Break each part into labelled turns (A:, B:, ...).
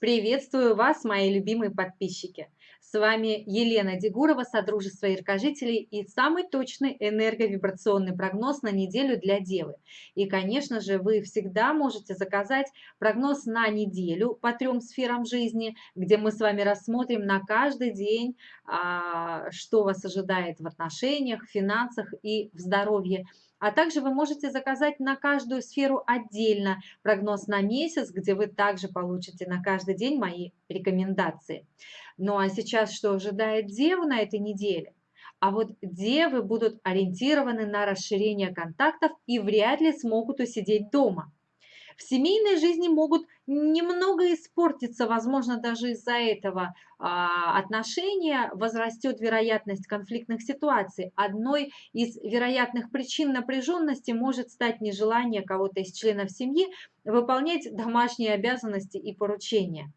A: Приветствую вас, мои любимые подписчики! С вами Елена Дегурова, Содружество Яркожителей и самый точный энерговибрационный прогноз на неделю для Девы. И, конечно же, вы всегда можете заказать прогноз на неделю по трем сферам жизни, где мы с вами рассмотрим на каждый день, а, что вас ожидает в отношениях, финансах и в здоровье. А также вы можете заказать на каждую сферу отдельно прогноз на месяц, где вы также получите на каждый день мои рекомендации. Ну а сейчас что ожидает Деву на этой неделе? А вот девы будут ориентированы на расширение контактов и вряд ли смогут усидеть дома. В семейной жизни могут немного испортиться, возможно, даже из-за этого а, отношения возрастет вероятность конфликтных ситуаций. Одной из вероятных причин напряженности может стать нежелание кого-то из членов семьи выполнять домашние обязанности и поручения.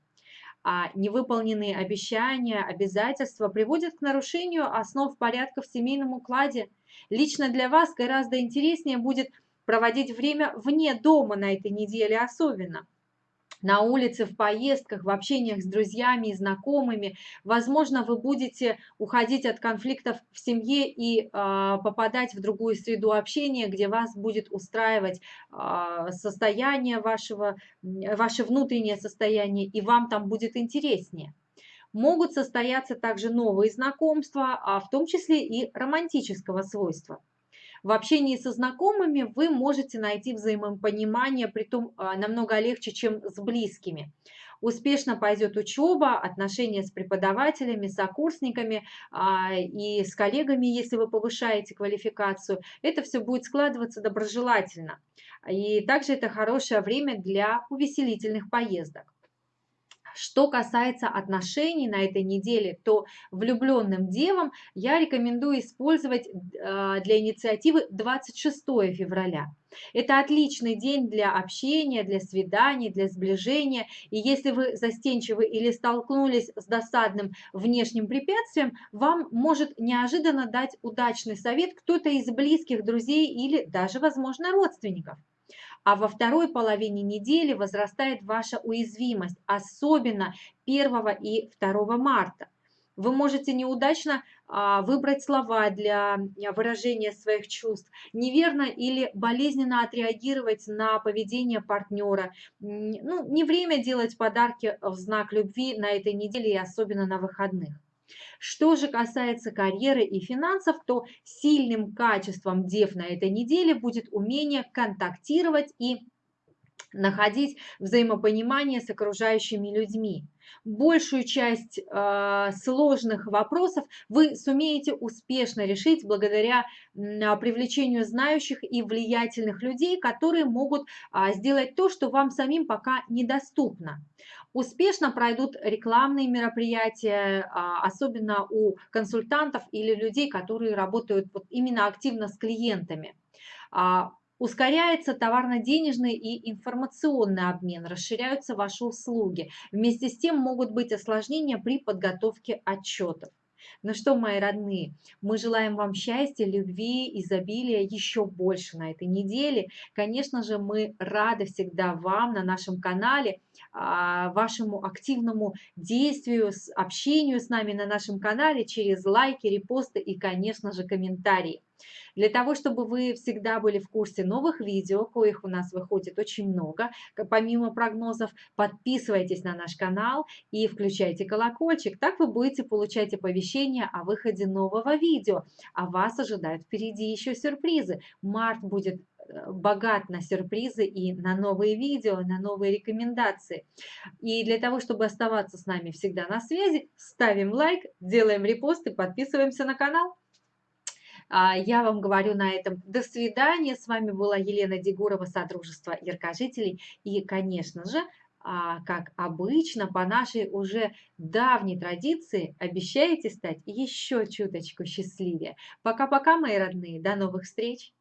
A: А невыполненные обещания, обязательства приводят к нарушению основ порядка в семейном укладе. Лично для вас гораздо интереснее будет проводить время вне дома на этой неделе особенно. На улице, в поездках, в общениях с друзьями и знакомыми. Возможно, вы будете уходить от конфликтов в семье и э, попадать в другую среду общения, где вас будет устраивать э, состояние вашего, ваше внутреннее состояние, и вам там будет интереснее. Могут состояться также новые знакомства, а в том числе и романтического свойства. В общении со знакомыми вы можете найти взаимопонимание, притом а, намного легче, чем с близкими. Успешно пойдет учеба, отношения с преподавателями, сокурсниками а, и с коллегами, если вы повышаете квалификацию. Это все будет складываться доброжелательно. И также это хорошее время для увеселительных поездок. Что касается отношений на этой неделе, то влюбленным девам я рекомендую использовать а, для инициативы 26 февраля. Это отличный день для общения, для свиданий, для сближения. И если вы застенчивы или столкнулись с досадным внешним препятствием, вам может неожиданно дать удачный совет кто-то из близких друзей или даже, возможно, родственников а во второй половине недели возрастает ваша уязвимость, особенно 1 и 2 марта. Вы можете неудачно а, выбрать слова для выражения своих чувств, неверно или болезненно отреагировать на поведение партнера. Ну, не время делать подарки в знак любви на этой неделе и особенно на выходных. Что же касается карьеры и финансов, то сильным качеством дев на этой неделе будет умение контактировать и находить взаимопонимание с окружающими людьми. Большую часть э, сложных вопросов вы сумеете успешно решить благодаря э, привлечению знающих и влиятельных людей, которые могут э, сделать то, что вам самим пока недоступно. Успешно пройдут рекламные мероприятия, э, особенно у консультантов или людей, которые работают вот именно активно с клиентами. А, Ускоряется товарно-денежный и информационный обмен, расширяются ваши услуги. Вместе с тем могут быть осложнения при подготовке отчетов. Ну что, мои родные, мы желаем вам счастья, любви, изобилия еще больше на этой неделе. Конечно же, мы рады всегда вам на нашем канале, а, вашему активному действию, общению с нами на нашем канале через лайки, репосты и, конечно же, комментарии. Для того, чтобы вы всегда были в курсе новых видео, коих у нас выходит очень много, помимо прогнозов, подписывайтесь на наш канал и включайте колокольчик. Так вы будете получать оповещения о выходе нового видео. А вас ожидают впереди еще сюрпризы. Март будет э, богат на сюрпризы и на новые видео, на новые рекомендации. И для того, чтобы оставаться с нами всегда на связи, ставим лайк, делаем репост и подписываемся на канал. А, я вам говорю на этом до свидания. С вами была Елена Дегурова, Содружество Яркожителей. И, конечно же, а, как обычно, по нашей уже давней традиции, обещаете стать еще чуточку счастливее. Пока-пока, мои родные. До новых встреч!